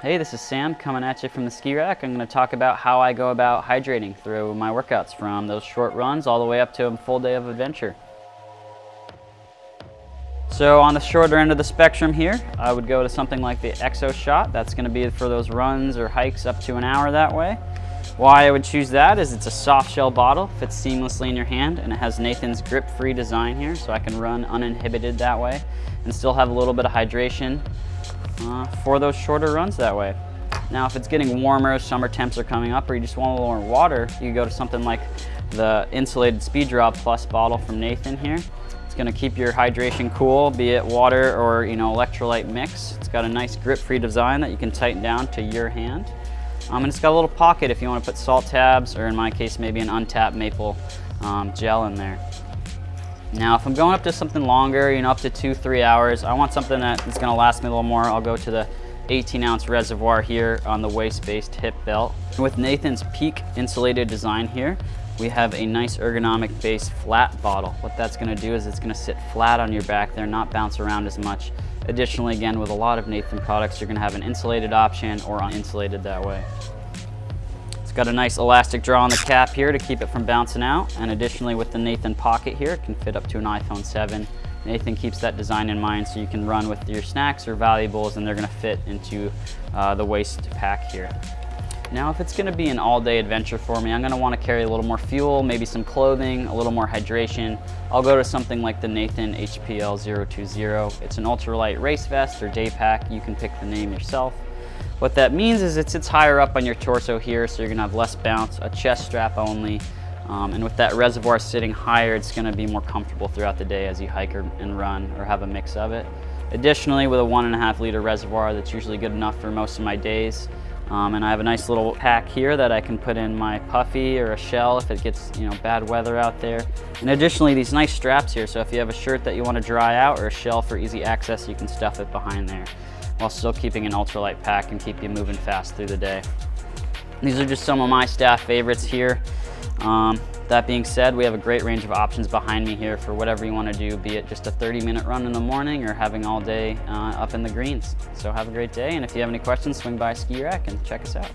Hey, this is Sam coming at you from the ski rack. I'm going to talk about how I go about hydrating through my workouts from those short runs all the way up to a full day of adventure. So on the shorter end of the spectrum here, I would go to something like the Exo Shot. That's going to be for those runs or hikes up to an hour that way. Why I would choose that is it's a soft shell bottle, fits seamlessly in your hand, and it has Nathan's grip-free design here, so I can run uninhibited that way and still have a little bit of hydration uh, for those shorter runs that way. Now, if it's getting warmer, summer temps are coming up, or you just want a little more water, you go to something like the insulated SpeedDraw Plus bottle from Nathan here. It's gonna keep your hydration cool, be it water or you know electrolyte mix. It's got a nice grip-free design that you can tighten down to your hand. Um, and it's got a little pocket if you want to put salt tabs, or in my case, maybe an untapped maple um, gel in there. Now, if I'm going up to something longer, you know, up to two, three hours, I want something that is gonna last me a little more. I'll go to the 18 ounce reservoir here on the waist-based hip belt. With Nathan's Peak insulated design here, we have a nice ergonomic base flat bottle. What that's gonna do is it's gonna sit flat on your back there, not bounce around as much. Additionally, again, with a lot of Nathan products, you're gonna have an insulated option or uninsulated that way. It's got a nice elastic draw on the cap here to keep it from bouncing out. And additionally with the Nathan pocket here, it can fit up to an iPhone 7. Nathan keeps that design in mind so you can run with your snacks or valuables and they're gonna fit into uh, the waist pack here. Now if it's gonna be an all-day adventure for me, I'm gonna wanna carry a little more fuel, maybe some clothing, a little more hydration. I'll go to something like the Nathan HPL 020. It's an ultralight race vest or day pack. You can pick the name yourself. What that means is it sits higher up on your torso here, so you're gonna have less bounce, a chest strap only, um, and with that reservoir sitting higher, it's gonna be more comfortable throughout the day as you hike or, and run or have a mix of it. Additionally, with a one and a half liter reservoir, that's usually good enough for most of my days. Um, and I have a nice little pack here that I can put in my puffy or a shell if it gets you know bad weather out there. And additionally, these nice straps here, so if you have a shirt that you want to dry out or a shell for easy access, you can stuff it behind there while still keeping an ultralight pack and keep you moving fast through the day. These are just some of my staff favorites here. Um, that being said, we have a great range of options behind me here for whatever you want to do, be it just a 30 minute run in the morning or having all day uh, up in the greens. So have a great day, and if you have any questions, swing by Ski Rack and check us out.